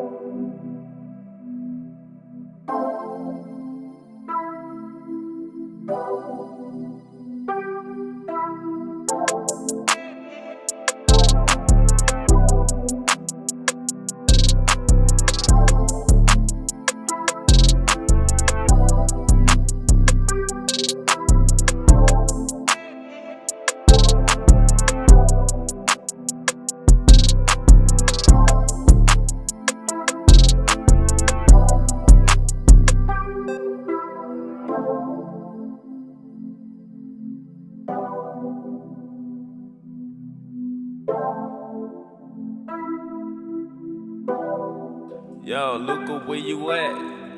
home. Yo, Luca, where you at?